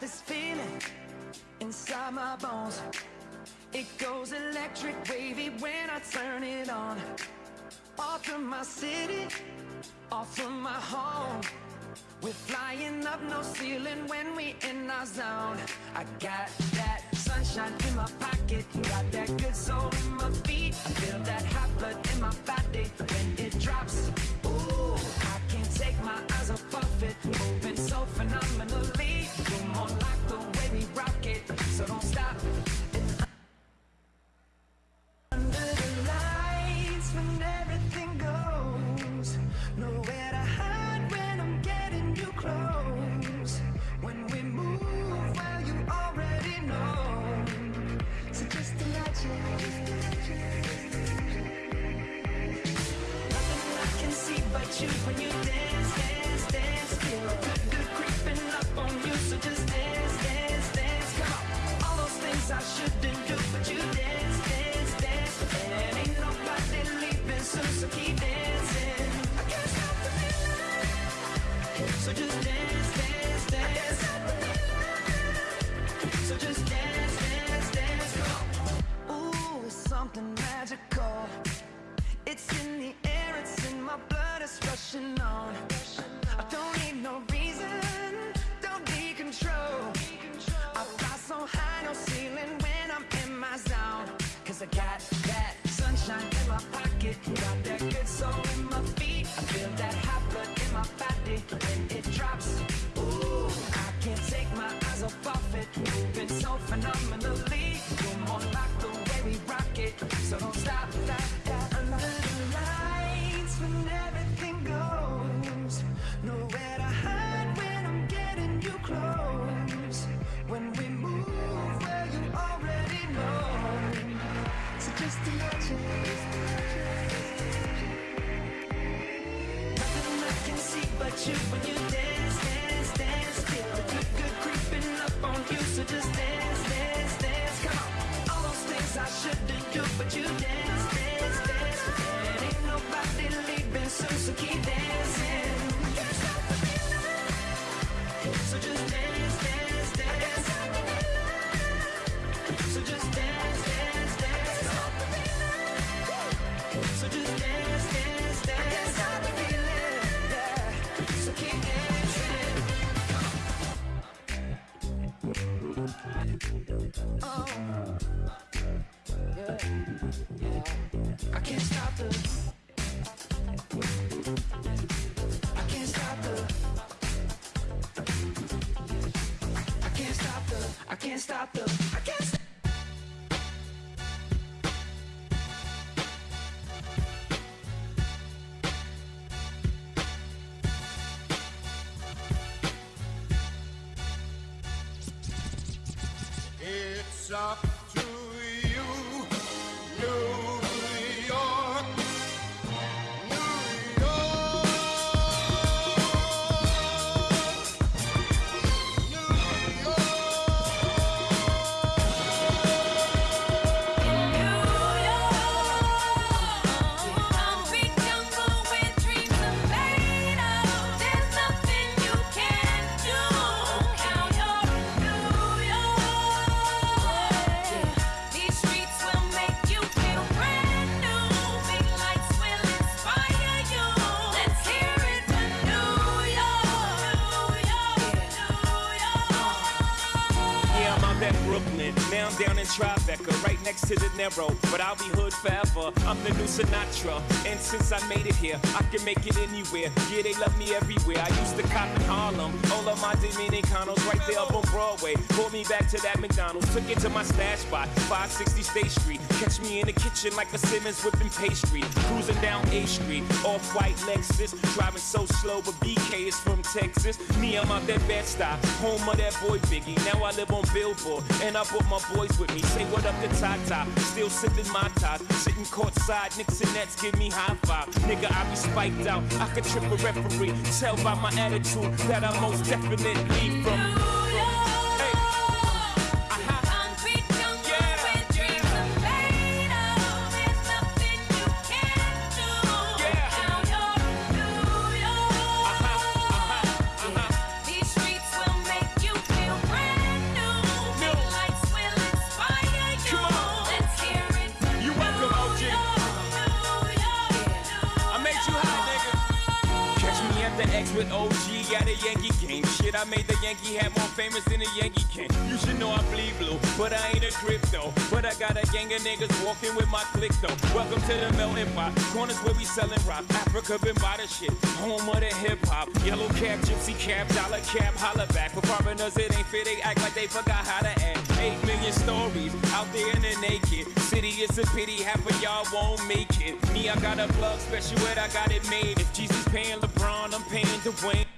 this feeling inside my bones. It goes electric wavy when I turn it on. Off from my city, off from my home. We're flying up no ceiling when we in our zone. I got that sunshine in my pocket, got that good soul in my feet. I feel that hot blood in my body when it drops. Ooh, I can't take my eyes off it, moving so phenomenally. You're more like the way we rock it, so don't stop. Something magical it's in the air, it's in my blood, it's rushing on. I don't need no reason, don't need control. I fly so high, no ceiling when I'm in my zone. Cause I got that sunshine in my pocket, got that good soul in my feet. I feel that hot blood in my body when it drops. Ooh, I can't take my eyes off of it, moving so phenomenally. You're more we rock it, so don't stop under the lights when everything goes nowhere to hide when I'm getting you close. When we move, you already know. So just. Nothing I can see but you when you dance, dance, dance. Feel the good, good creeping up on you. So just dance, dance. But you dance, dance, dance. And ain't nobody leaving soon, so keep dancing. Can't stop the. I can't But I'll be hood forever. I'm the new Sinatra. And since I made it here, I can make it anywhere. Yeah, they love me everywhere. I used to cop in Harlem. All of my Dominicanos right there up on Broadway. Pulled me back to that McDonald's. Took it to my stash spot, 560 State Street. Catch me in the kitchen like a Simmons whipping pastry. Cruising down A Street, off white Lexus. Driving so slow, but BK is from Texas. Me, I'm out that bed stop, home of that boy Biggie. Now I live on Billboard, and I brought my boys with me. Say what up to Tata, still sipping my ties. Sitting courtside, Knicks and Nets give me high five. Nigga, I be spiked out, I could trip a referee. Tell by my attitude that I most definitely from. Yankee hat more famous than a Yankee can. You should know I bleed blue, but I ain't a crypto. But I got a gang of niggas walking with my click though. Welcome to the melting pot. Corners where we selling rock. Africa been by the shit. Home of the hip hop. Yellow cap, gypsy cap, dollar cap, holla back. For foreigners, it ain't fair. They act like they forgot how to act. Eight million stories out there in the naked city. It's a pity half of y'all won't make it. Me, I got a plug special, and I got it made. If Jesus paying LeBron, I'm paying Dwayne.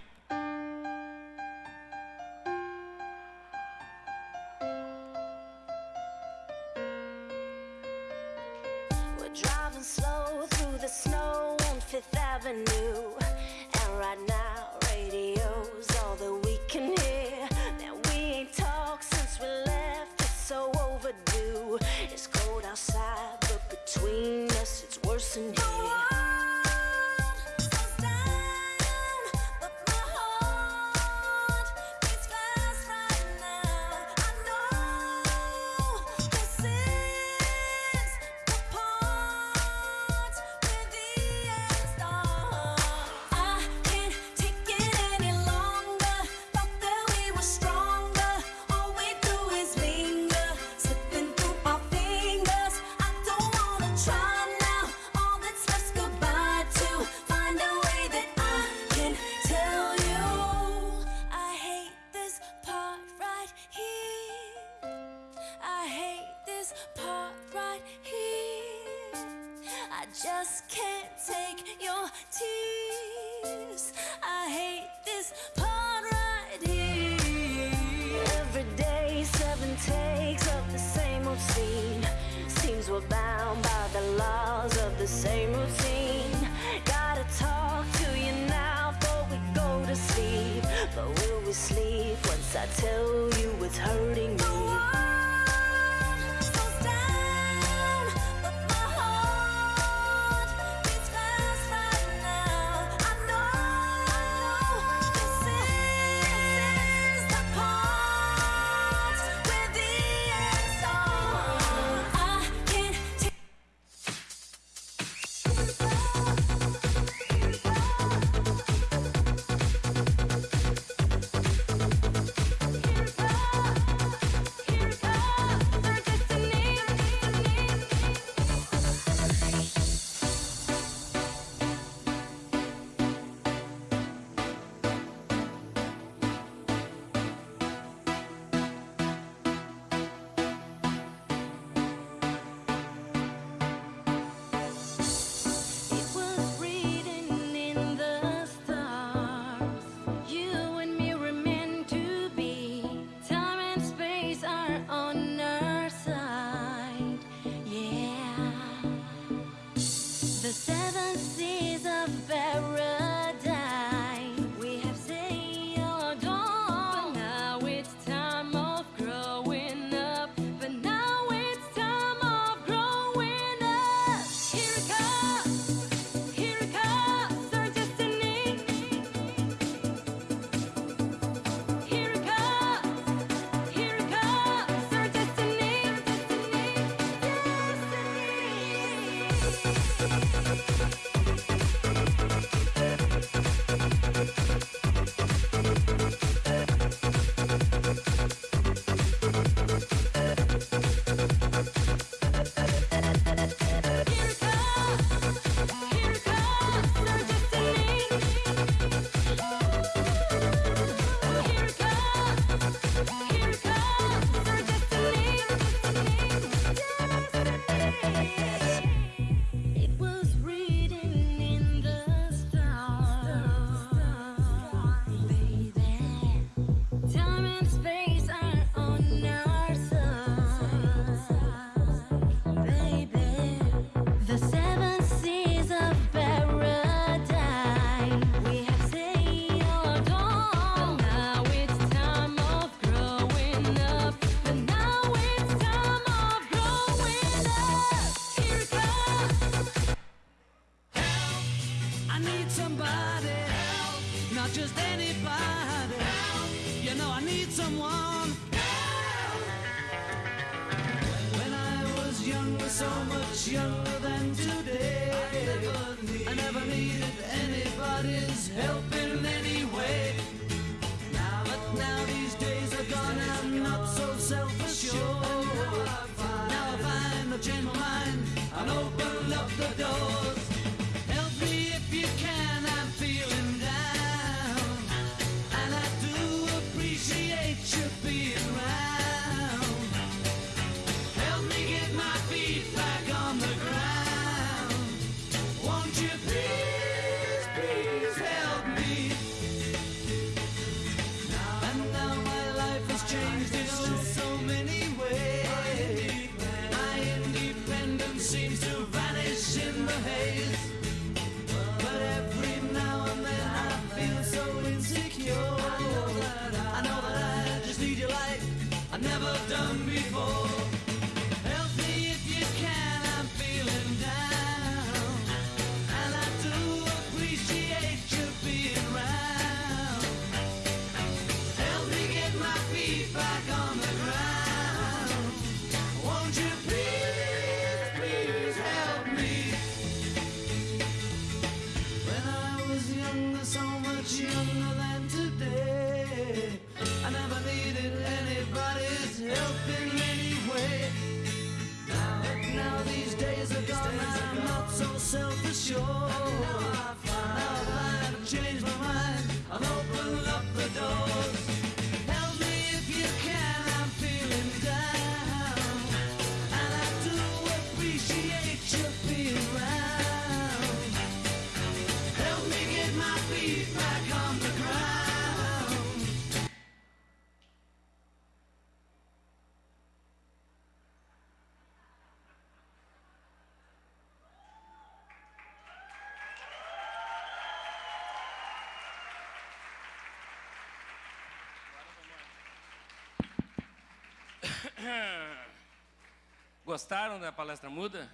Gostaram da palestra muda?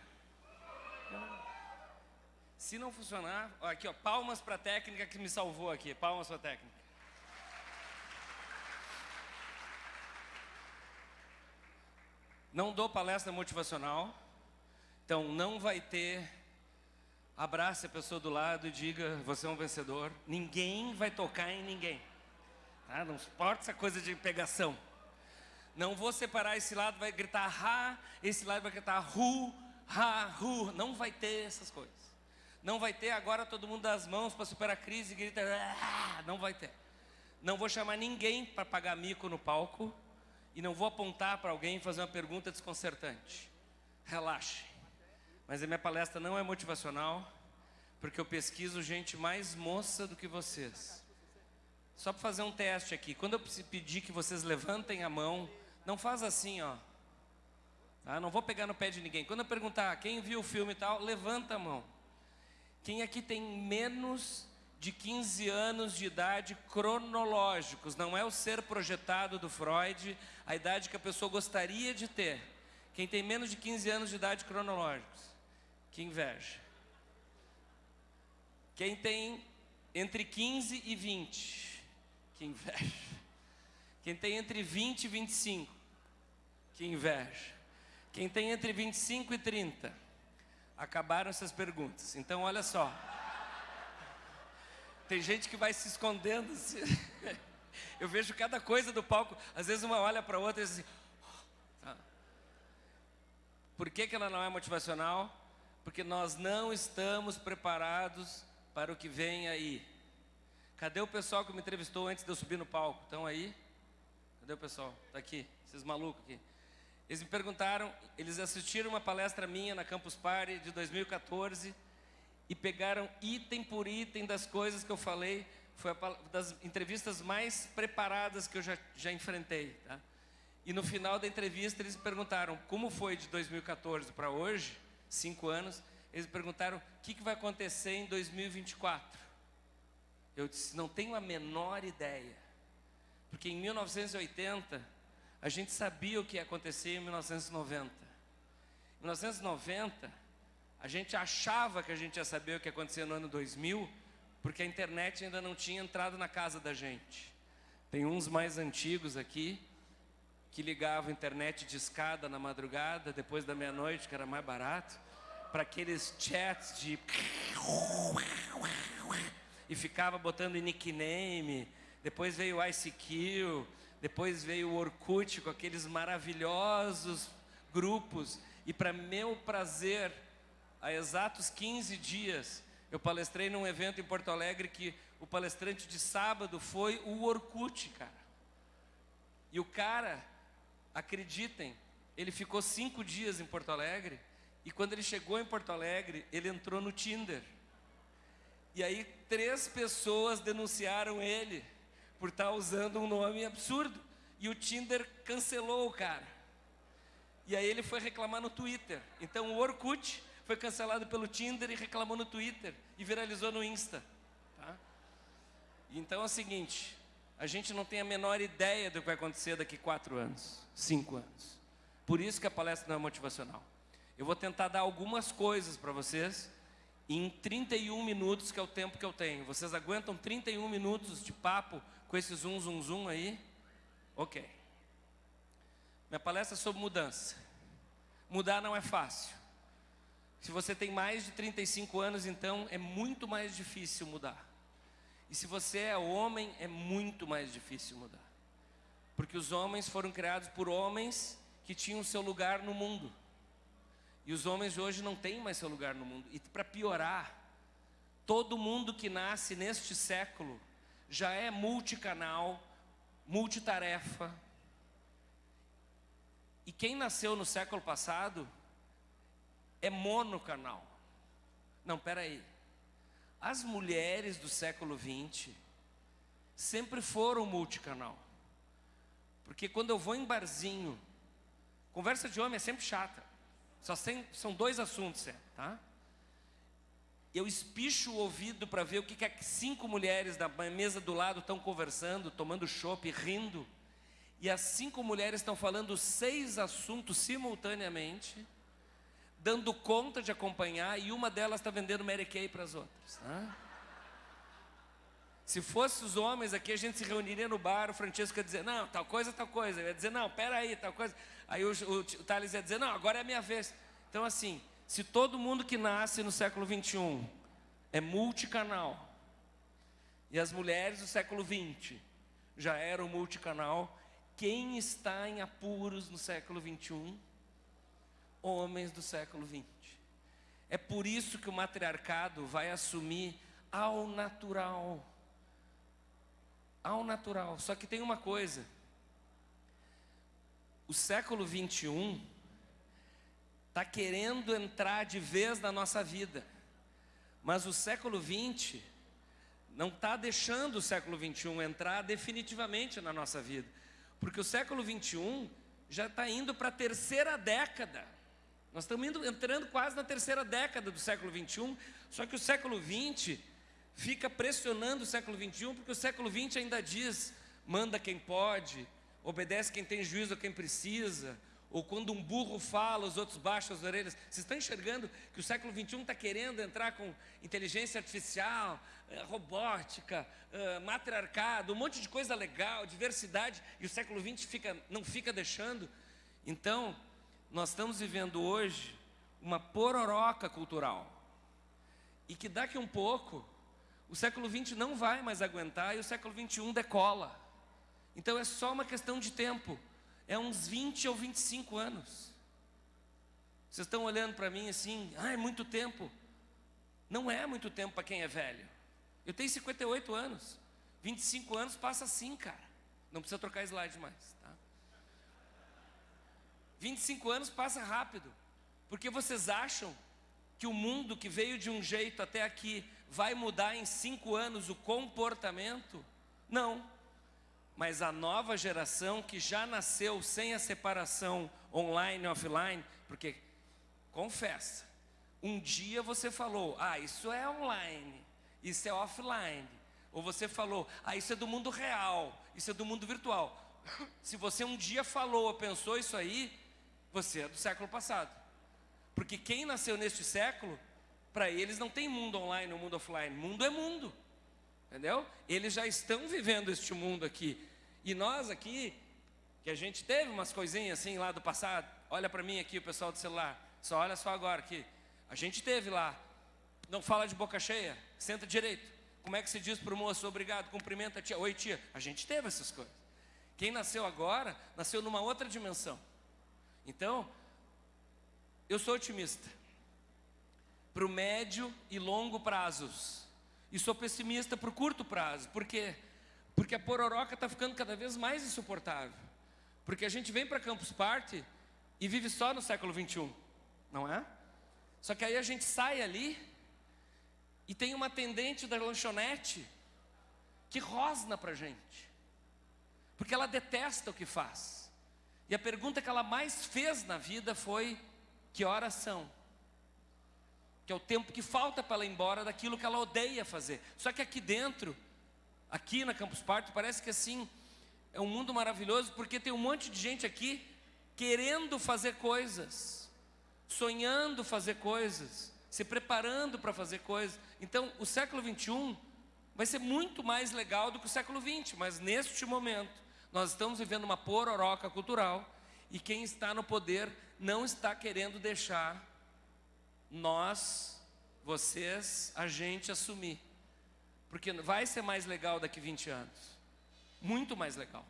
Se não funcionar, aqui ó, palmas para a técnica que me salvou aqui, palmas para a técnica. Não dou palestra motivacional, então não vai ter abrace a pessoa do lado e diga você é um vencedor. Ninguém vai tocar em ninguém. Tá? Não importa essa coisa de pegação. Não vou separar esse lado, vai gritar ha, esse lado vai gritar ru, ha, ru. Não vai ter essas coisas. Não vai ter agora todo mundo das mãos para superar a crise e grita. "Ah", Não vai ter. Não vou chamar ninguém para pagar mico no palco e não vou apontar para alguém e fazer uma pergunta desconcertante. Relaxe. Mas a minha palestra não é motivacional, porque eu pesquiso gente mais moça do que vocês. Só para fazer um teste aqui. Quando eu pedir que vocês levantem a mão, não faz assim, ó. Tá? Não vou pegar no pé de ninguém. Quando eu perguntar quem viu o filme e tal, levanta a mão. Quem aqui tem menos de 15 anos de idade cronológicos, não é o ser projetado do Freud, a idade que a pessoa gostaria de ter. Quem tem menos de 15 anos de idade cronológicos, que inveja. Quem tem entre 15 e 20, que inveja. Quem tem entre 20 e 25, que inveja. Quem tem entre 25 e 30, acabaram essas perguntas. Então, olha só. Tem gente que vai se escondendo. assim. Eu vejo cada coisa do palco. Às vezes uma olha para outra e diz assim. "Tá." Por que, que ela não é motivacional? Porque nós não estamos preparados para o que vem aí. Cadê o pessoal que me entrevistou antes de eu subir no palco? Estão aí? Cadê o pessoal? Está aqui, esses malucos aqui. Eles me perguntaram, eles assistiram uma palestra minha na Campus Party de 2014 e pegaram item por item das coisas que eu falei. Foi a pal- das entrevistas mais preparadas que eu já, já enfrentei. Tá? E no final da entrevista eles me perguntaram como foi de 2014 para hoje, cinco anos. Eles me perguntaram o que, que vai acontecer em 2024. Eu disse, não tenho a menor ideia. Porque em 1980, a gente sabia o que ia acontecer em 1990. Em 1990, a gente achava que a gente ia saber o que ia acontecer no ano 2000, porque a internet ainda não tinha entrado na casa da gente. Tem uns mais antigos aqui, que ligavam internet de escada na madrugada, depois da meia-noite, que era mais barato, para aqueles chats de. E ficava botando nickname. Depois veio o ICQ, depois veio o Orkut com aqueles maravilhosos grupos. E para meu prazer, há exatos 15 dias, eu palestrei num evento em Porto Alegre que o palestrante de sábado foi o Orkut, cara. E o cara, acreditem, ele ficou cinco dias em Porto Alegre e quando ele chegou em Porto Alegre, ele entrou no Tinder. E aí três pessoas denunciaram ele por estar usando um nome absurdo. E o Tinder cancelou o cara. E aí ele foi reclamar no Twitter. Então o Orkut foi cancelado pelo Tinder e reclamou no Twitter e viralizou no Insta. Tá? Então é o seguinte, a gente não tem a menor ideia do que vai acontecer daqui quatro anos, cinco anos. Por isso que a palestra não é motivacional. Eu vou tentar dar algumas coisas para vocês em 31 minutos, que é o tempo que eu tenho. Vocês aguentam 31 minutos de papo com esse zoom, zoom, zoom aí? Ok. Minha palestra é sobre mudança. Mudar não é fácil. Se você tem mais de 35 anos, então é muito mais difícil mudar. E se você é homem, é muito mais difícil mudar. Porque os homens foram criados por homens que tinham seu lugar no mundo. E os homens de hoje não têm mais seu lugar no mundo. E para piorar, todo mundo que nasce neste século já é multicanal, multitarefa. E quem nasceu no século passado é monocanal. Não, peraí. As mulheres do século XX sempre foram multicanal. Porque quando eu vou em barzinho, conversa de homem é sempre chata. Só tem, são dois assuntos, é, tá? Eu espicho o ouvido para ver o que, que é cinco mulheres da mesa do lado estão conversando, tomando chopp, rindo. E as cinco mulheres estão falando seis assuntos simultaneamente, dando conta de acompanhar, e uma delas está vendendo Mary Kay para as outras. Tá? Se fosse os homens aqui, a gente se reuniria no bar, o Francesco ia dizer, não, tal coisa, tal coisa. Eu ia dizer, não, peraí, tal coisa. Aí o, o, o Thales ia dizer, não, agora é a minha vez. Então, assim, se todo mundo que nasce no século 21 é multicanal, e as mulheres do século 20 já eram multicanal, quem está em apuros no século 21? Homens do século 20. É por isso que o matriarcado vai assumir ao natural. Ao natural. Só que tem uma coisa. O século 21 está querendo entrar de vez na nossa vida. Mas o século 20 não está deixando o século 21 entrar definitivamente na nossa vida. Porque o século 21 já está indo para a terceira década. Nós estamos indo, entrando quase na terceira década do século 21, só que o século 20 fica pressionando o século 21, porque o século 20 ainda diz: manda quem pode, obedece quem tem juízo a quem precisa, ou quando um burro fala, os outros baixam as orelhas. Vocês estão enxergando que o século 21 está querendo entrar com inteligência artificial, eh, robótica, eh, matriarcado, um monte de coisa legal, diversidade, e o século 20 fica, não fica deixando. Então, nós estamos vivendo hoje uma pororoca cultural. E que daqui um pouco, o século 20 não vai mais aguentar e o século 21 decola. Então é só uma questão de tempo. É uns 20 ou 25 anos. Vocês estão olhando para mim assim, ah, é muito tempo. Não é muito tempo para quem é velho. Eu tenho 58 anos. 25 anos passa assim, cara. Não precisa trocar slide mais, tá? 25 anos passa rápido. Porque vocês acham que o mundo que veio de um jeito até aqui vai mudar em cinco anos o comportamento? Não. Mas a nova geração que já nasceu sem a separação online e offline, porque, confessa, um dia você falou, ah, isso é online, isso é offline. Ou você falou, ah, isso é do mundo real, isso é do mundo virtual. Se você um dia falou ou pensou isso aí, você é do século passado. Porque quem nasceu neste século, para eles não tem mundo online ou mundo offline. Mundo é mundo. Entendeu? Eles já estão vivendo este mundo aqui. E nós aqui, que a gente teve umas coisinhas assim lá do passado. Olha para mim aqui, o pessoal do celular. Só olha só agora aqui. A gente teve lá. Não fala de boca cheia, senta direito. Como é que se diz para o moço, obrigado, cumprimenta a tia. Oi, tia. A gente teve essas coisas. Quem nasceu agora, nasceu numa outra dimensão. Então, eu sou otimista. Para o médio e longo prazos. E sou pessimista para o curto prazo. Por quê? Porque a pororoca está ficando cada vez mais insuportável. Porque a gente vem para Campus Party e vive só no século 21. Não é? Só que aí a gente sai ali e tem uma atendente da lanchonete que rosna para gente. Porque ela detesta o que faz. E a pergunta que ela mais fez na vida foi: que horas são? Que é o tempo que falta para ela ir embora daquilo que ela odeia fazer. Só que aqui dentro aqui na Campus Party, parece que assim é um mundo maravilhoso, porque tem um monte de gente aqui querendo fazer coisas, sonhando fazer coisas, se preparando para fazer coisas. Então, o século 21 vai ser muito mais legal do que o século 20, mas neste momento nós estamos vivendo uma pororoca cultural e quem está no poder não está querendo deixar nós, vocês, a gente assumir. Porque vai ser mais legal daqui 20 anos. Muito mais legal.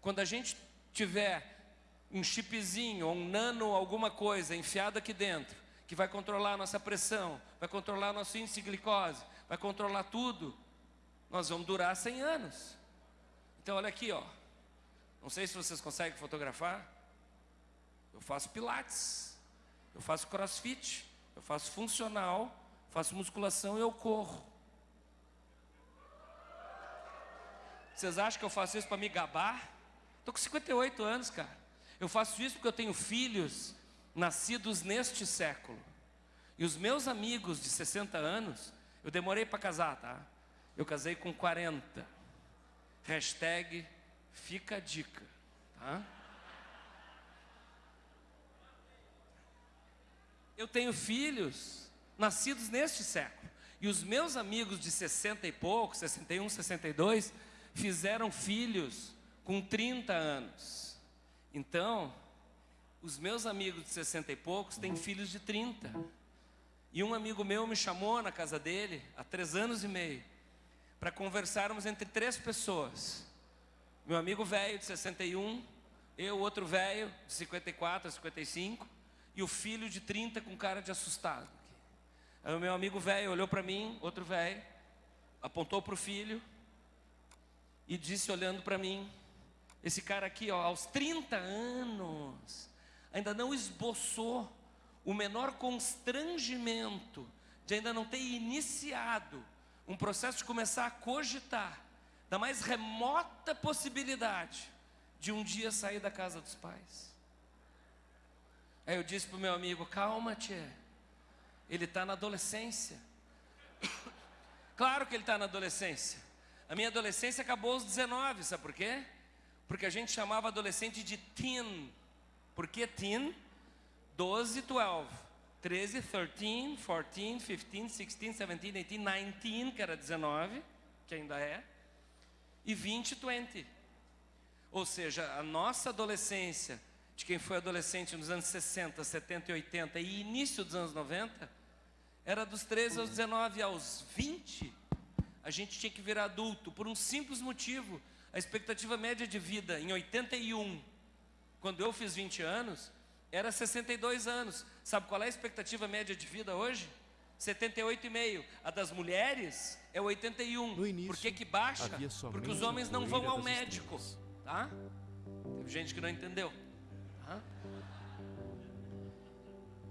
Quando a gente tiver um chipzinho um nano alguma coisa enfiado aqui dentro, que vai controlar a nossa pressão, vai controlar nosso índice de glicose, vai controlar tudo, nós vamos durar 100 anos. Então olha aqui, ó. Não sei se vocês conseguem fotografar. Eu faço pilates, eu faço crossfit, eu faço funcional, faço musculação e eu corro. Vocês acham que eu faço isso para me gabar? Estou com 58 anos, cara. Eu faço isso porque eu tenho filhos nascidos neste século. E os meus amigos de 60 anos, eu demorei para casar, tá? Eu casei com 40. Hashtag fica a dica, tá? Eu tenho filhos nascidos neste século. E os meus amigos de 60 e pouco, 61, 62, fizeram filhos com 30 anos. Então, os meus amigos de 60 e poucos têm filhos de 30. E um amigo meu me chamou na casa dele, há três anos e meio, para conversarmos entre três pessoas. Meu amigo velho de 61, eu, outro velho de 54 55, e o filho de 30 com cara de assustado. Aí o meu amigo velho olhou para mim, outro velho, apontou para o filho e disse olhando para mim, esse cara aqui, ó, aos 30 anos, ainda não esboçou o menor constrangimento de ainda não ter iniciado um processo de começar a cogitar da mais remota possibilidade de um dia sair da casa dos pais. Aí eu disse para o meu amigo: calma, tia, ele está na adolescência. claro que ele está na adolescência. A minha adolescência acabou aos 19, sabe por quê? Porque a gente chamava adolescente de teen. Por que teen? 12, 12. 13, 13, 14, 15, 16, 17, 18, 19, que era 19, que ainda é, e 20, 20. Ou seja, a nossa adolescência, de quem foi adolescente nos anos 60, 70 e 80 e início dos anos 90, era dos 13 aos 19 aos 20, a gente tinha que virar adulto por um simples motivo. A expectativa média de vida em 81, quando eu fiz 20 anos, era 62 anos. Sabe qual é a expectativa média de vida hoje? 78,5. A das mulheres é 81. No início, Por que que baixa? Porque os homens não vão ao médico, estrelas. tá? Teve gente que não entendeu. tá?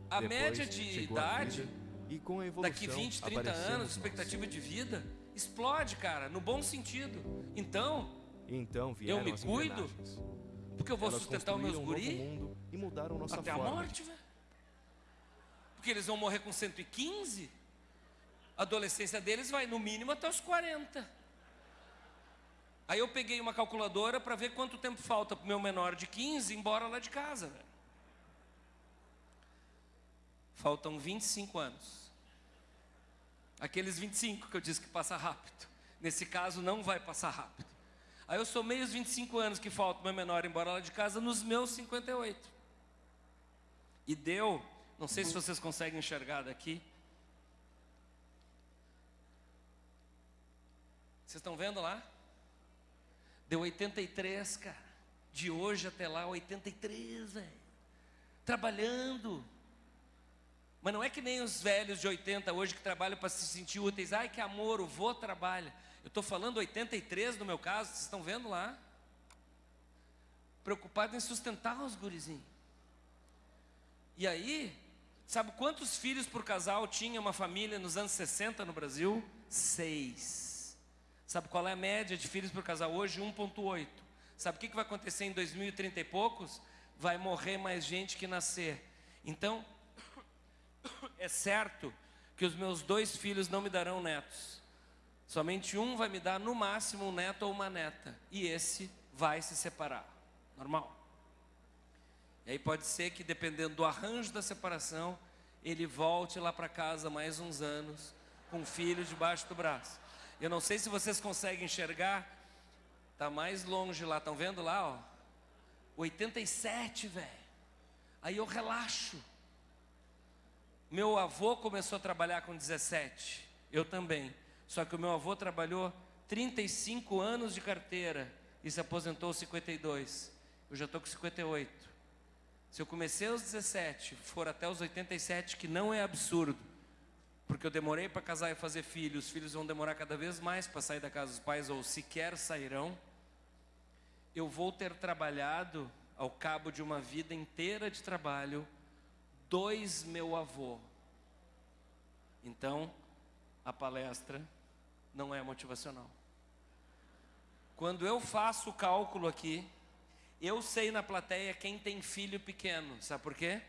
A Depois média de a idade vida, e com a evolução, daqui 20, 30 aparecemos anos, expectativa de vida explode, cara, no bom sentido. Então, Então Eu me cuido, porque eu vou Elas sustentar os meus um guri e mudaram nossa até a forma. morte, velho. Porque eles vão morrer com 115. A adolescência deles vai no mínimo até os 40. Aí eu peguei uma calculadora para ver quanto tempo falta pro meu menor de 15 ir embora lá de casa, velho. Faltam 25 anos. Aqueles 25 que eu disse que passa rápido. Nesse caso não vai passar rápido. Aí eu somei os 25 anos que faltam pro meu menor embora lá de casa nos meus 58. E deu, não sei se vocês conseguem enxergar daqui. Vocês estão vendo lá? Deu 83, cara. De hoje até lá, 83, velho. Trabalhando. Mas não é que nem os velhos de 80 hoje que trabalham para se sentir úteis. Ai, que amor, o vô trabalha. Eu estou falando 83 no meu caso, vocês estão vendo lá? Preocupado em sustentar os gurizinhos. E aí, sabe quantos filhos por casal tinha uma família nos anos 60 no Brasil? Seis. Sabe qual é a média de filhos por casal hoje? 1,8. Sabe o que vai acontecer em 2030 e poucos? Vai morrer mais gente que nascer. Então, é certo que os meus dois filhos não me darão netos. Somente um vai me dar no máximo um neto ou uma neta. E esse vai se separar. Normal. E aí pode ser que, dependendo do arranjo da separação, ele volte lá para casa mais uns anos, com o filho debaixo do braço. Eu não sei se vocês conseguem enxergar, tá mais longe lá, estão vendo lá, ó? 87, velho. Aí eu relaxo. Meu avô começou a trabalhar com 17, eu também. Só que o meu avô trabalhou 35 anos de carteira e se aposentou aos 52. Eu já estou com 58. Se eu comecei aos 17, for até os 87, que não é absurdo, porque eu demorei para casar e fazer filhos, os filhos vão demorar cada vez mais para sair da casa dos pais ou sequer sairão. Eu vou ter trabalhado ao cabo de uma vida inteira de trabalho dois meu avô. Então, a palestra não é motivacional. Quando eu faço o cálculo aqui, eu sei na plateia quem tem filho pequeno. Sabe por quê?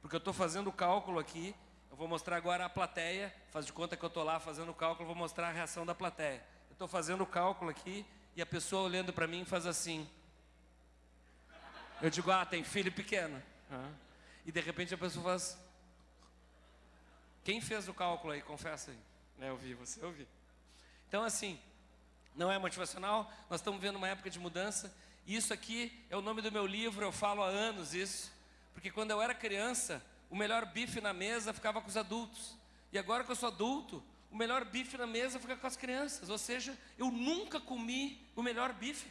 Porque eu estou fazendo o cálculo aqui. Eu vou mostrar agora a plateia. Faz de conta que eu estou lá fazendo o cálculo. Vou mostrar a reação da plateia. Eu estou fazendo o cálculo aqui e a pessoa olhando para mim faz assim. Eu digo, ah, tem filho pequeno. Ah. E de repente a pessoa faz. Quem fez o cálculo aí? Confessa aí. Né, eu vi, você ouviu. Então, assim, não é motivacional, nós estamos vendo uma época de mudança. Isso aqui é o nome do meu livro, eu falo há anos isso. Porque quando eu era criança, o melhor bife na mesa ficava com os adultos. E agora que eu sou adulto, o melhor bife na mesa fica com as crianças. Ou seja, eu nunca comi o melhor bife.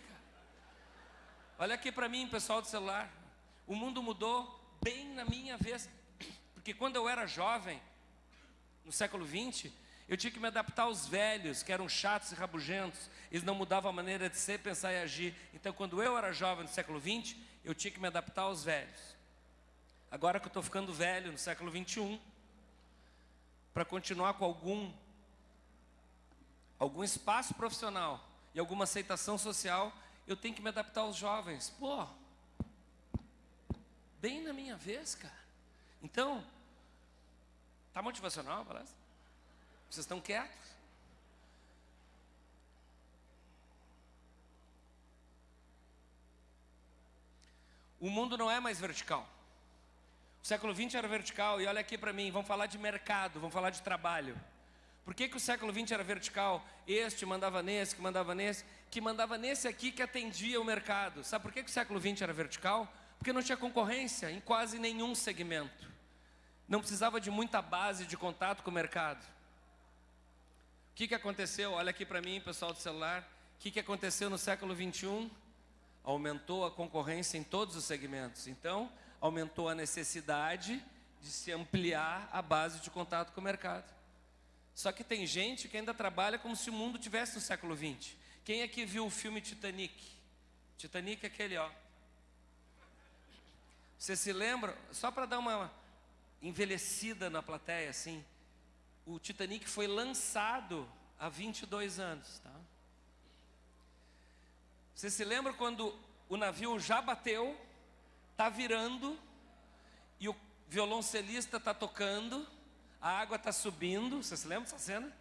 Olha aqui para mim, pessoal do celular. O mundo mudou bem na minha vez. Porque quando eu era jovem, no século 20, eu tinha que me adaptar aos velhos, que eram chatos e rabugentos. Eles não mudavam a maneira de ser, pensar e agir. Então, quando eu era jovem no século 20, eu tinha que me adaptar aos velhos. Agora que eu estou ficando velho no século 21, para continuar com algum algum espaço profissional e alguma aceitação social, eu tenho que me adaptar aos jovens. Pô, bem na minha vez, cara. Então, tá motivacional a palestra? Vocês estão quietos? O mundo não é mais vertical. O século XX era vertical, e olha aqui para mim, vamos falar de mercado, vamos falar de trabalho. Por que, que o século XX era vertical? Este mandava nesse, que mandava nesse, que mandava nesse aqui que atendia o mercado. Sabe por que, que o século XX era vertical? Porque não tinha concorrência em quase nenhum segmento. Não precisava de muita base de contato com o mercado. O que, que aconteceu? Olha aqui para mim, pessoal do celular. O que, que aconteceu no século XXI? Aumentou a concorrência em todos os segmentos. Então, aumentou a necessidade de se ampliar a base de contato com o mercado. Só que tem gente que ainda trabalha como se o mundo tivesse no século XX. Quem aqui viu o filme Titanic? Titanic é aquele, ó. Você se lembra? Só para dar uma envelhecida na plateia, assim. O Titanic foi lançado há 22 anos, tá? Você se lembra quando o navio já bateu, tá virando e o violoncelista tá tocando, a água tá subindo, você se lembra dessa cena?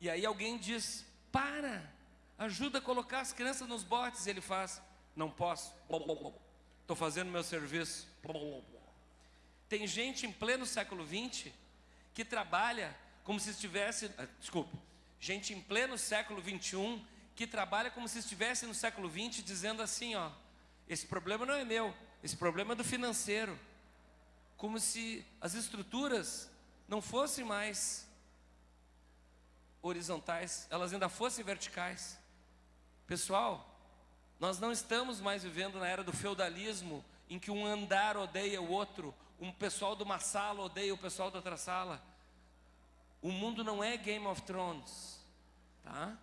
E aí alguém diz: "Para, ajuda a colocar as crianças nos botes". E ele faz: "Não posso. Estou fazendo meu serviço". Tem gente em pleno século 20 que trabalha como se estivesse, ah, desculpe, gente em pleno século 21 que trabalha como se estivesse no século 20 dizendo assim, ó, esse problema não é meu, esse problema é do financeiro. Como se as estruturas não fossem mais horizontais, elas ainda fossem verticais. Pessoal, nós não estamos mais vivendo na era do feudalismo, em que um andar odeia o outro, um pessoal de uma sala odeia o pessoal da outra sala. O mundo não é Game of Thrones, tá?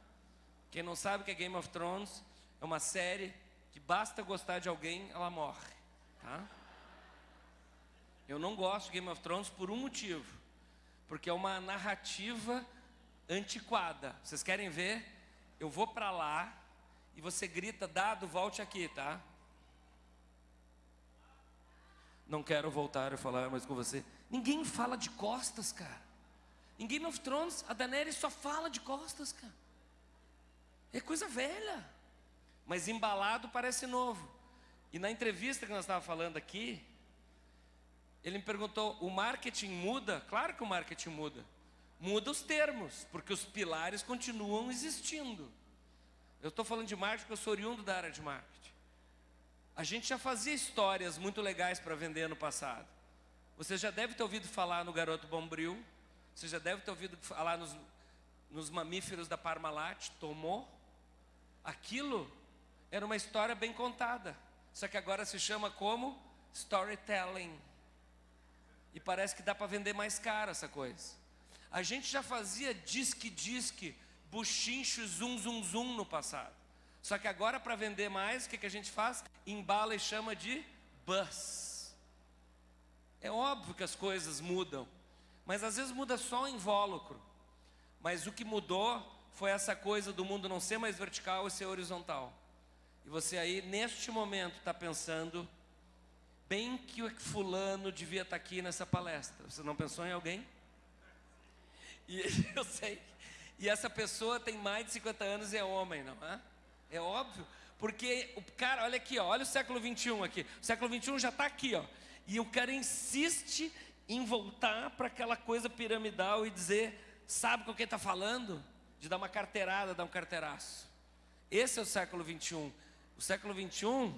Quem não sabe o que é Game of Thrones, é uma série que basta gostar de alguém, ela morre, tá? Eu não gosto de Game of Thrones por um motivo, porque é uma narrativa antiquada. Vocês querem ver? Eu vou para lá e você grita, dado, volte aqui, tá? Não quero voltar a falar mais com você. Ninguém fala de costas, cara. Em Game of Thrones, a Daenerys só fala de costas, cara. É coisa velha. Mas embalado parece novo. E na entrevista que nós estávamos falando aqui, ele me perguntou: o marketing muda? Claro que o marketing muda. Muda os termos, porque os pilares continuam existindo. Eu estou falando de marketing porque eu sou oriundo da área de marketing. A gente já fazia histórias muito legais para vender no passado. Você já deve ter ouvido falar no Garoto Bombril. Você já deve ter ouvido falar nos, nos mamíferos da Parmalat. Tomou. Aquilo era uma história bem contada. Só que agora se chama como storytelling. E parece que dá para vender mais caro essa coisa. A gente já fazia disque-disque, buchincho, zum, zum, zum no passado. Só que agora, para vender mais, o que, que a gente faz? Embala e chama de bus. É óbvio que as coisas mudam, mas às vezes muda só o invólucro. Mas o que mudou foi essa coisa do mundo não ser mais vertical e ser horizontal. E você aí, neste momento, está pensando, bem que o fulano devia estar aqui nessa palestra. Você não pensou em alguém? E eu sei. E essa pessoa tem mais de 50 anos e é homem, não é? É óbvio. Porque o cara, olha aqui, ó, olha o século 21 aqui. O século 21 já está aqui, ó. E o cara insiste em voltar para aquela coisa piramidal e dizer, sabe com quem está falando? De dar uma carteirada, dar um carteiraço. Esse é o século 21. O século 21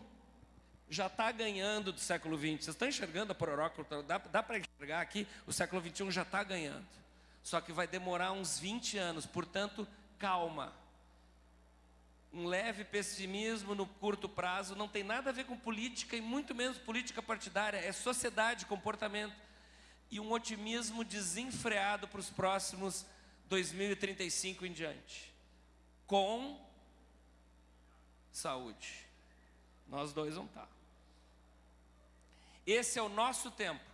já está ganhando do século 20. Vocês estão enxergando a pororoca? Dá, dá para enxergar aqui? O século 21 já está ganhando. Só que vai demorar uns 20 anos, portanto, calma. Um leve pessimismo no curto prazo não tem nada a ver com política e muito menos política partidária, é sociedade, comportamento. E um otimismo desenfreado para os próximos 2035 em diante. Com saúde. Nós dois vamos estar. Esse é o nosso tempo.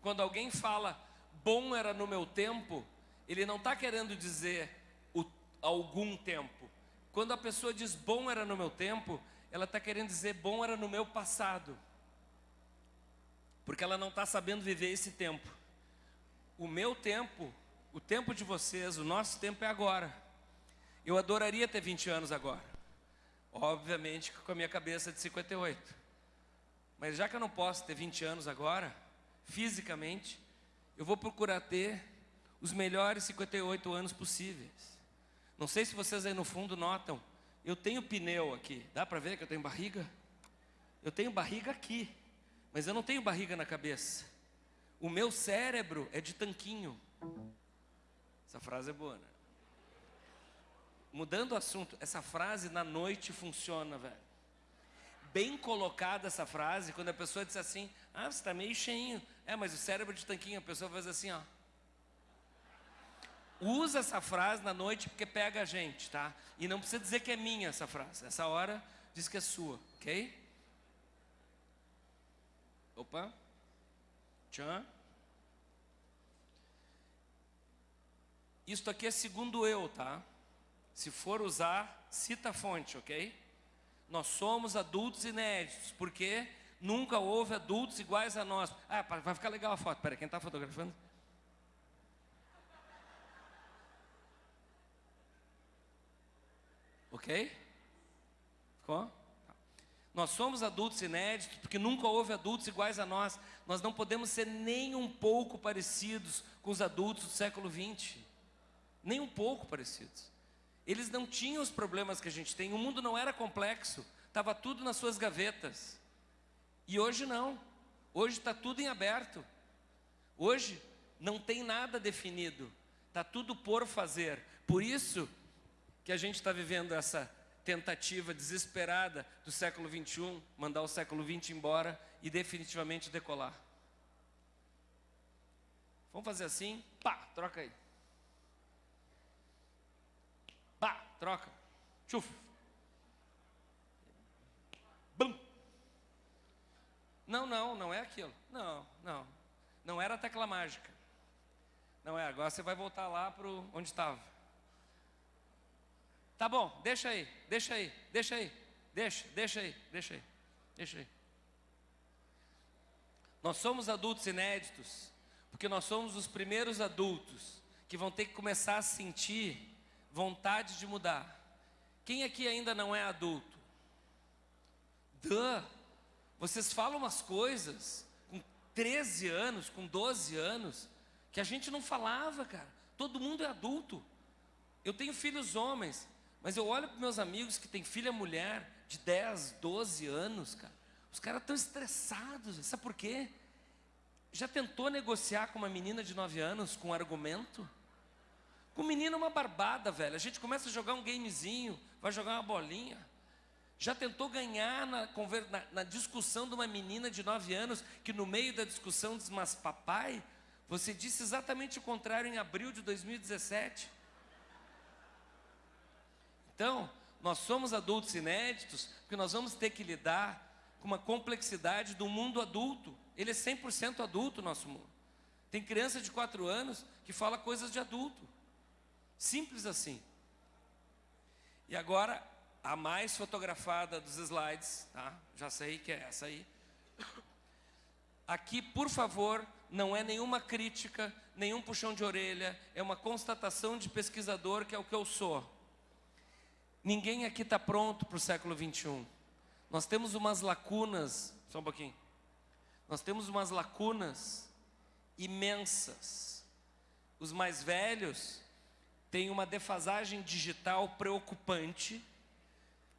Quando alguém fala, bom era no meu tempo, ele não está querendo dizer o, algum tempo. Quando a pessoa diz bom era no meu tempo, ela está querendo dizer bom era no meu passado. Porque ela não está sabendo viver esse tempo. O meu tempo, o tempo de vocês, o nosso tempo é agora. Eu adoraria ter 20 anos agora. Obviamente com a minha cabeça de 58. Mas já que eu não posso ter 20 anos agora, fisicamente, eu vou procurar ter os melhores 58 anos possíveis. Não sei se vocês aí no fundo notam, eu tenho pneu aqui. Dá para ver que eu tenho barriga? Eu tenho barriga aqui, mas eu não tenho barriga na cabeça. O meu cérebro é de tanquinho. Essa frase é boa, né? Mudando o assunto, essa frase na noite funciona, velho bem colocada essa frase, quando a pessoa diz assim, ah, você está meio cheinho. É, mas o cérebro de tanquinho, a pessoa faz assim, ó. Usa essa frase na noite porque pega a gente, tá? E não precisa dizer que é minha essa frase. Essa hora diz que é sua, ok? Opa. Tchan. Isto aqui é segundo eu, tá? Se for usar, cita a fonte, ok? Nós somos adultos inéditos, porque nunca houve adultos iguais a nós. Ah, vai ficar legal a foto. Peraí, quem está fotografando? Ok? Ficou? Tá. Nós somos adultos inéditos porque nunca houve adultos iguais a nós. Nós não podemos ser nem um pouco parecidos com os adultos do século XX. Nem um pouco parecidos. Eles não tinham os problemas que a gente tem. O mundo não era complexo. Estava tudo nas suas gavetas. E hoje não. Hoje está tudo em aberto. Hoje não tem nada definido. Está tudo por fazer. Por isso que a gente está vivendo essa tentativa desesperada do século 21, mandar o século 20 embora e definitivamente decolar. Vamos fazer assim? Pá, troca aí. Pá, troca. Tchuf. Bum. Não, não, não é aquilo. Não, não. Não era a tecla mágica. Não é, agora você vai voltar lá para onde estava. Tá bom, deixa aí, deixa aí, deixa aí, deixa, deixa aí, deixa aí, deixa aí. Nós somos adultos inéditos, porque nós somos os primeiros adultos que vão ter que começar a sentir vontade de mudar. Quem aqui ainda não é adulto? Duh! Vocês falam umas coisas com 13 anos, com 12 anos, que a gente não falava, cara. Todo mundo é adulto. Eu tenho filhos homens, mas eu olho para meus amigos que têm filha mulher de 10, 12 anos, cara. Os caras estão estressados. Sabe por quê? Já tentou negociar com uma menina de 9 anos com argumento? Com menino é uma barbada, velho. A gente começa a jogar um gamezinho, vai jogar uma bolinha. Já tentou ganhar na, na- na discussão de uma menina de 9 anos que no meio da discussão diz, mas papai, você disse exatamente o contrário em abril de 2017. Então, nós somos adultos inéditos porque nós vamos ter que lidar com uma complexidade do mundo adulto. Ele é 100% adulto, nosso mundo. Tem criança de 4 anos que fala coisas de adulto. Simples assim. E agora, a mais fotografada dos slides, tá? Já sei que é essa aí. Aqui, por favor, não é nenhuma crítica, nenhum puxão de orelha, é uma constatação de pesquisador que é o que eu sou. Ninguém aqui está pronto para o século 21. Nós temos umas lacunas, só um pouquinho. Nós temos umas lacunas imensas. Os mais velhos têm uma defasagem digital preocupante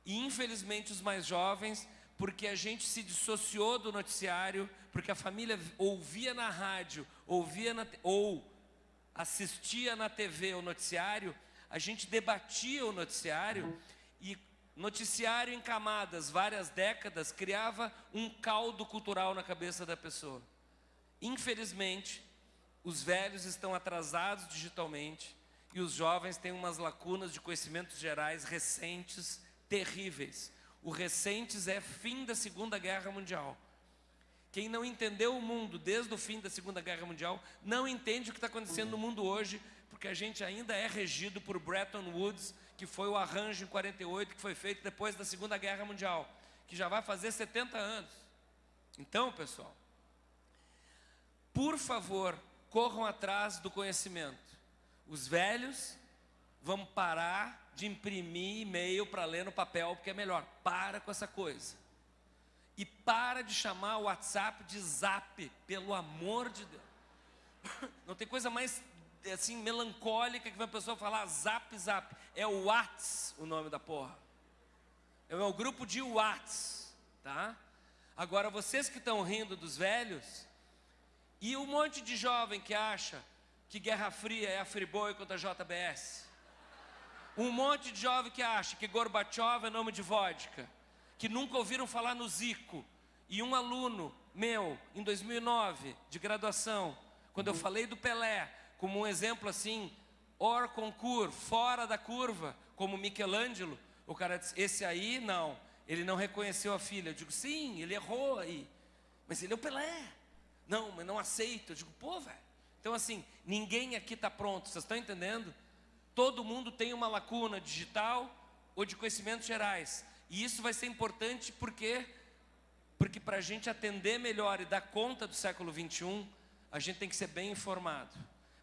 e infelizmente os mais jovens, porque a gente se dissociou do noticiário, porque a família ouvia na rádio, ouvia na, ou assistia na TV o noticiário, a gente debatia o noticiário e noticiário em camadas, várias décadas, criava um caldo cultural na cabeça da pessoa. Infelizmente, os velhos estão atrasados digitalmente e os jovens têm umas lacunas de conhecimentos gerais recentes terríveis. O recentes é fim da Segunda Guerra Mundial. Quem não entendeu o mundo desde o fim da Segunda Guerra Mundial não entende o que está acontecendo no mundo hoje, porque a gente ainda é regido por Bretton Woods, que foi o arranjo em 48 que foi feito depois da Segunda Guerra Mundial, que já vai fazer 70 anos. Então, pessoal, por favor, corram atrás do conhecimento. Os velhos vão parar de imprimir e-mail para ler no papel, porque é melhor. Para com essa coisa. E para de chamar o WhatsApp de zap, pelo amor de Deus. Não tem coisa mais assim melancólica que uma pessoa falar zap zap. É o Whats o nome da porra. É o grupo de Whats, tá? Agora vocês que estão rindo dos velhos e um monte de jovem que acha que Guerra Fria é a Friboi contra a JBS. Um monte de jovem que acha que Gorbachev é nome de vodka, que nunca ouviram falar no Zico. E um aluno meu, em 2009, de graduação, quando eu falei do Pelé, como um exemplo assim, hors concours, fora da curva, como Michelangelo, o cara disse, esse aí não, ele não reconheceu a filha. Eu digo, sim, ele errou aí, mas ele é o Pelé. Não, mas não aceito. Eu digo, pô, velho. Então, assim, ninguém aqui está pronto, vocês estão entendendo? Todo mundo tem uma lacuna digital ou de conhecimentos gerais. E isso vai ser importante porque, porque para a gente atender melhor e dar conta do século 21, a gente tem que ser bem informado.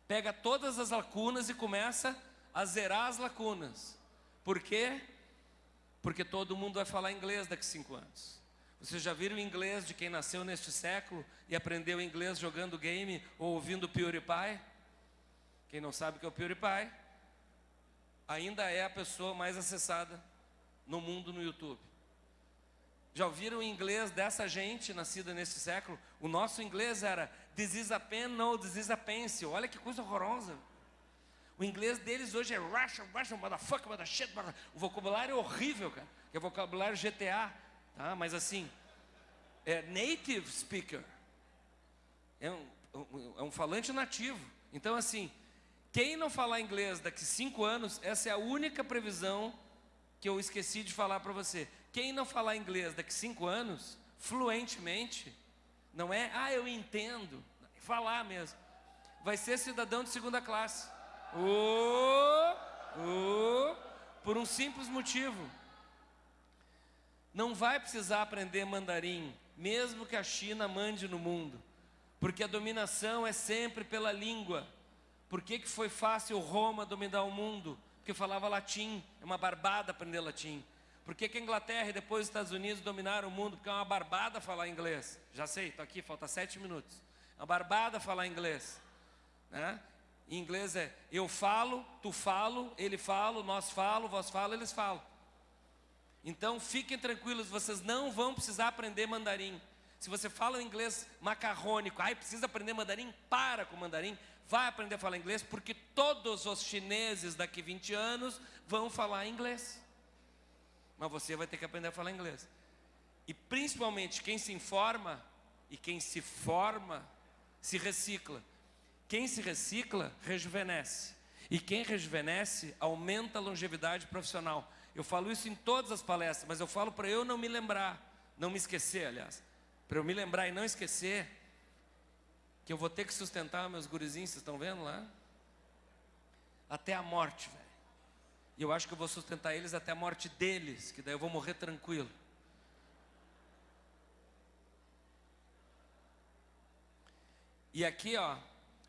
Pega todas as lacunas e começa a zerar as lacunas. Por quê? Porque todo mundo vai falar inglês daqui a cinco anos. Vocês já viram inglês de quem nasceu neste século e aprendeu inglês jogando game ou ouvindo PewDiePie? Quem não sabe o que é o PewDiePie, ainda é a pessoa mais acessada no mundo no YouTube. Já ouviram o inglês dessa gente nascida neste século? O nosso inglês era This is a pen, no, this is a pencil. Olha que coisa horrorosa. O inglês deles hoje é Russian, Russian, motherfucker, mother shit, mother... O vocabulário é horrível, cara. Que é vocabulário GTA, tá? Mas assim, é native speaker. É um, é um falante nativo. Então assim, quem não falar inglês daqui cinco anos, essa é a única previsão que eu esqueci de falar para você. Quem não falar inglês daqui cinco anos, fluentemente, não é, ah, eu entendo, falar mesmo, vai ser cidadão de segunda classe. Ô, ô, por um simples motivo. Não vai precisar aprender mandarim, mesmo que a China mande no mundo, porque a dominação é sempre pela língua. Por que, que foi fácil Roma dominar o mundo? Porque falava latim, é uma barbada aprender latim. Por que, que a Inglaterra e depois os Estados Unidos dominaram o mundo? Porque é uma barbada falar inglês. Já sei, estou aqui, falta sete minutos. É uma barbada falar inglês. Né? Em inglês é eu falo, tu falo, ele fala, nós falo, vós falo, eles falam. Então fiquem tranquilos, vocês não vão precisar aprender mandarim. Se você fala inglês macarrônico, ai, precisa aprender mandarim, para com mandarim, vai aprender a falar inglês, porque todos os chineses daqui 20 anos vão falar inglês. Mas você vai ter que aprender a falar inglês. E principalmente quem se informa e quem se forma, se recicla. Quem se recicla, rejuvenesce. E quem rejuvenesce, aumenta a longevidade profissional. Eu falo isso em todas as palestras, mas eu falo para eu não me lembrar, não me esquecer, aliás. Para eu me lembrar e não esquecer que eu vou ter que sustentar meus gurizinhos, vocês estão vendo lá? Até a morte, velho. E eu acho que eu vou sustentar eles até a morte deles, que daí eu vou morrer tranquilo. E aqui, ó,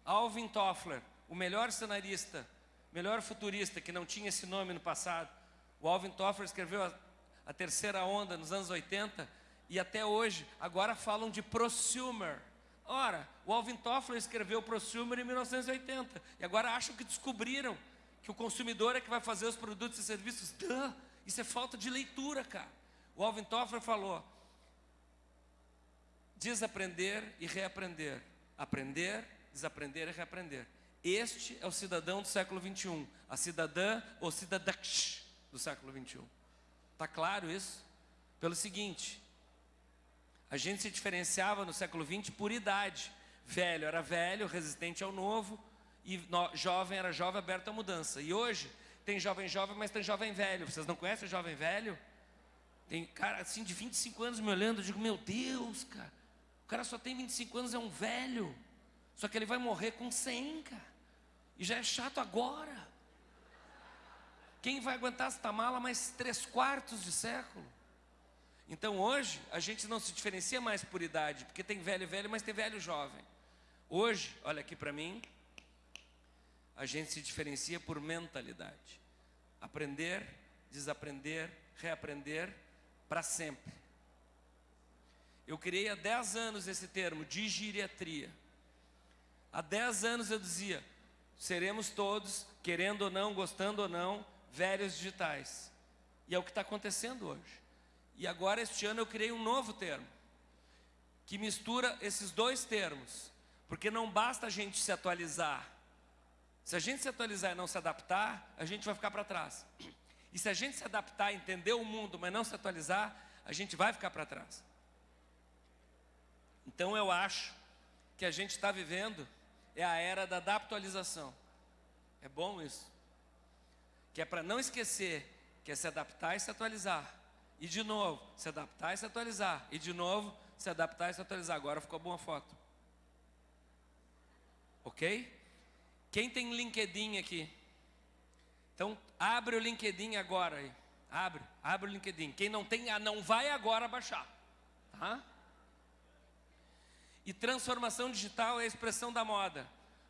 Alvin Toffler, o melhor cenarista, melhor futurista, que não tinha esse nome no passado. O Alvin Toffler escreveu a, a terceira onda nos anos 80 e até hoje, agora falam de prosumer. Ora, o Alvin Toffler escreveu prosumer em 1980 e agora acham que descobriram que o consumidor é que vai fazer os produtos e serviços. Duh, isso é falta de leitura, cara. O Alvin Toffler falou: desaprender e reaprender, aprender, desaprender e reaprender. Este é o cidadão do século 21, a cidadã ou cidadã do século 21. Tá claro isso? Pelo seguinte, a gente se diferenciava no século 20 por idade. Velho era velho, resistente ao novo, e no, jovem era jovem, aberto à mudança. E hoje tem jovem jovem, mas tem jovem velho. Vocês não conhecem jovem velho? Tem cara assim de 25 anos me olhando, eu digo, meu Deus, cara. O cara só tem 25 anos, é um velho. Só que ele vai morrer com 100, cara. E já é chato agora. Quem vai aguentar essa mala mais três quartos de século? Então hoje a gente não se diferencia mais por idade, porque tem velho velho, mas tem velho jovem. Hoje, olha aqui para mim, a gente se diferencia por mentalidade. Aprender, desaprender, reaprender para sempre. Eu criei há 10 anos esse termo, digeriatria. Há 10 anos eu dizia, seremos todos, querendo ou não, gostando ou não, velhos digitais. E é o que está acontecendo hoje. E agora, este ano, eu criei um novo termo, que mistura esses dois termos. Porque não basta a gente se atualizar. Se a gente se atualizar e não se adaptar, a gente vai ficar para trás. E se a gente se adaptar, entender o mundo, mas não se atualizar, a gente vai ficar para trás. Então eu acho que a gente está vivendo é a era da adaptualização. É bom isso. Que é para não esquecer que é se adaptar e se atualizar. E de novo, se adaptar e se atualizar. E de novo, se adaptar e se atualizar. Agora ficou boa a foto. Ok? Quem tem LinkedIn aqui? Então, abre o LinkedIn agora aí. Abre, abre o LinkedIn. Quem não tem, ah, não vai agora baixar. Tá? E transformação digital é a expressão da moda.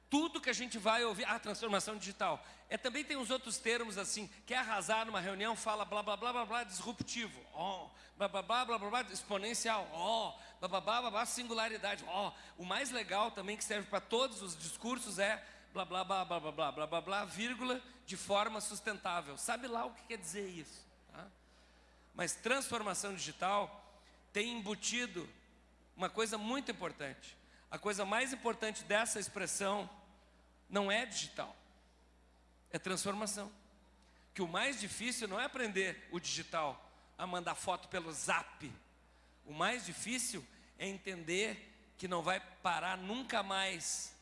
Tudo que a gente vai ouvir, ah, transformação digital. É também tem uns outros termos assim, quer arrasar numa reunião, fala blá blá blá blá blá disruptivo, ó, blá blá blá blá blá, blá exponencial, ó, blá blá blá blá, blá singularidade, ó. O mais legal também que serve para todos os discursos é blá blá blá blá blá blá blá blá blá, vírgula, de forma sustentável. Sabe lá o que quer dizer isso? Tá? Mas transformação digital tem embutido uma coisa muito importante. A coisa mais importante dessa expressão não é digital, é transformação. Que o mais difícil não é aprender o digital, a mandar foto pelo zap. O mais difícil é entender que não vai parar nunca mais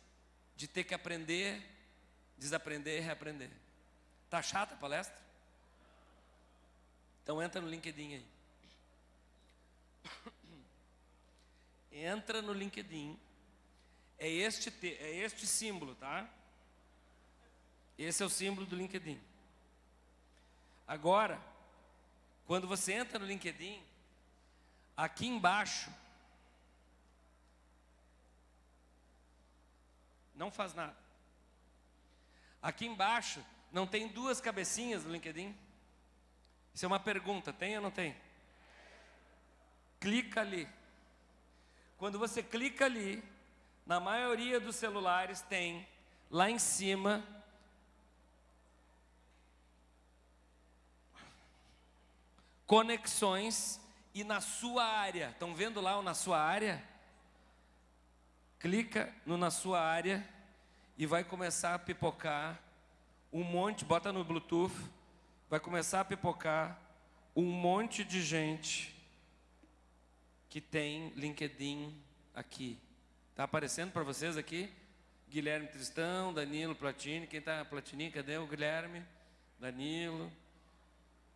de ter que aprender, desaprender e reaprender. Tá chata a palestra? Então entra no LinkedIn aí. Entra no LinkedIn. É este, é este símbolo, tá? Esse é o símbolo do LinkedIn. Agora, quando você entra no LinkedIn, aqui embaixo, não faz nada. Aqui embaixo, Não tem duas cabecinhas no LinkedIn? Isso é uma pergunta, tem ou não tem? Clica ali. Quando você clica ali, na maioria dos celulares tem lá em cima conexões e na sua área. Estão vendo lá o na sua área? Clica no na sua área e vai começar a pipocar um monte, bota no Bluetooth, vai começar a pipocar um monte de gente que tem LinkedIn aqui. Tá aparecendo para vocês aqui? Guilherme Tristão, Danilo Platini, quem tá Platini? Cadê o Guilherme? Danilo,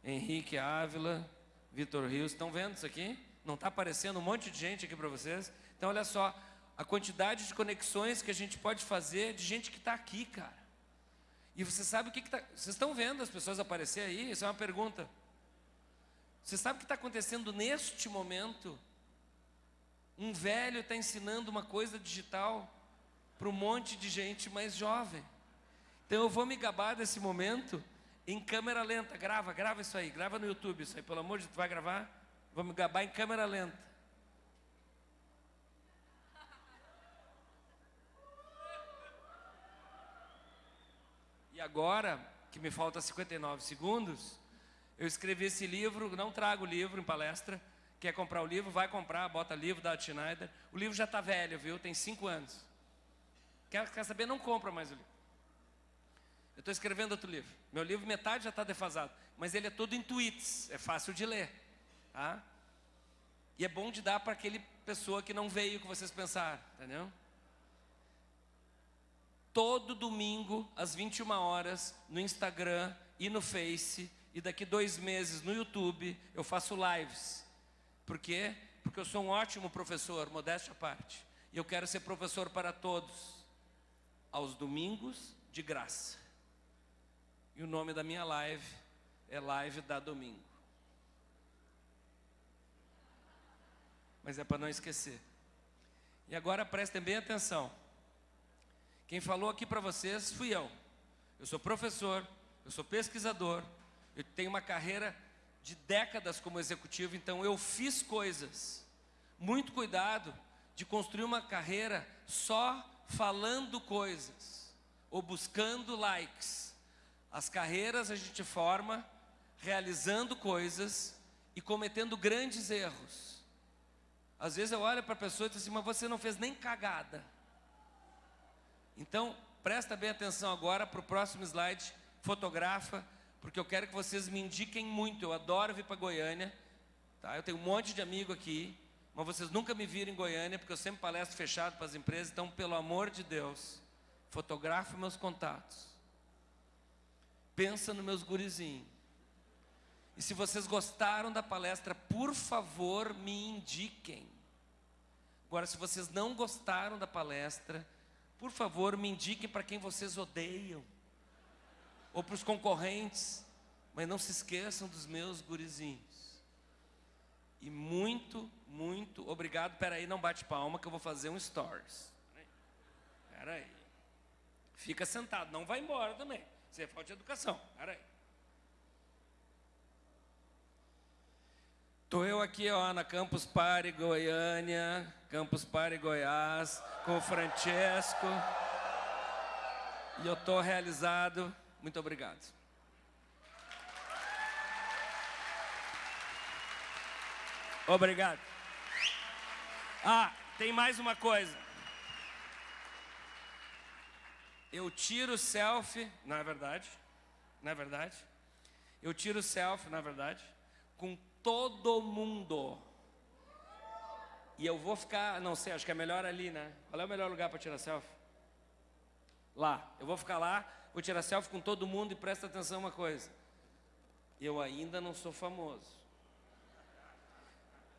Henrique Ávila, Vitor Rios, estão vendo isso aqui? Não está aparecendo um monte de gente aqui para vocês? Então, olha só, a quantidade de conexões que a gente pode fazer de gente que está aqui, cara. E você sabe o que está... Vocês estão vendo as pessoas aparecer aí? Isso é uma pergunta. Você sabe o que está acontecendo neste momento? Um velho está ensinando uma coisa digital para um monte de gente mais jovem. Então eu vou me gabar desse momento em câmera lenta. Grava, grava isso aí, grava no YouTube isso aí, pelo amor de Deus, vai gravar? Vou me gabar em câmera lenta. E agora, que me falta 59 segundos, eu escrevi esse livro, não trago o livro em palestra. Quer comprar o livro, vai comprar, bota livro da Schneider. O livro já está velho, viu? Tem cinco anos. Quer, quer saber? Não compra mais o livro. Eu estou escrevendo outro livro. Meu livro, metade já está defasado. Mas ele é todo em tweets, é fácil de ler. Tá? E é bom de dar para aquele pessoa que não veio que vocês pensaram, entendeu? Todo domingo, às 21 horas, no Instagram e no Face, e daqui dois meses no YouTube, eu faço lives. Por quê? Porque eu sou um ótimo professor, modéstia à parte. E eu quero ser professor para todos. Aos domingos, de graça. E o nome da minha live é Live da Domingo. Mas é para não esquecer. E agora prestem bem atenção. Quem falou aqui para vocês fui eu. Eu sou professor, eu sou pesquisador, eu tenho uma carreira de décadas como executivo, então eu fiz coisas. Muito cuidado de construir uma carreira só falando coisas ou buscando likes. As carreiras a gente forma realizando coisas e cometendo grandes erros. Às vezes eu olho para a pessoa e digo assim, mas você não fez nem cagada. Então, presta bem atenção agora para o próximo slide, fotografa, porque eu quero que vocês me indiquem muito. Eu adoro vir para Goiânia, tá? Eu tenho um monte de amigo aqui, mas vocês nunca me viram em Goiânia, porque eu sempre palestro fechado para as empresas. Então, pelo amor de Deus, fotografe meus contatos. Pensa nos meus gurizinhos. E se vocês gostaram da palestra, por favor, me indiquem. Agora, se vocês não gostaram da palestra, por favor, me indiquem para quem vocês odeiam. Ou para os concorrentes. Mas não se esqueçam dos meus gurizinhos. E muito, muito obrigado. Espera aí, não bate palma que eu vou fazer um stories. Espera aí. Fica sentado, não vai embora também. Isso é falta de educação. Aí. Estou eu aqui ó, na Campus Party Goiânia, Campus Party Goiás, com o Francesco. E eu estou realizado. Muito obrigado. Obrigado. Ah, tem mais uma coisa. Eu tiro selfie, não é verdade? Não é verdade? Eu tiro selfie, na verdade, com todo mundo. E eu vou ficar, não sei, acho que é melhor ali, né? Qual é o melhor lugar para tirar selfie? Lá. Eu vou ficar lá, vou tirar selfie com todo mundo e presta atenção uma coisa. Eu ainda não sou famoso.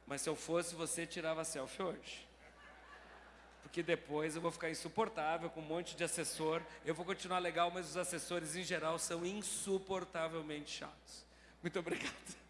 Mas se eu fosse, você tirava selfie hoje. Porque depois eu vou ficar insuportável com um monte de assessor. Eu vou continuar legal, mas os assessores em geral são insuportavelmente chatos. Muito obrigado.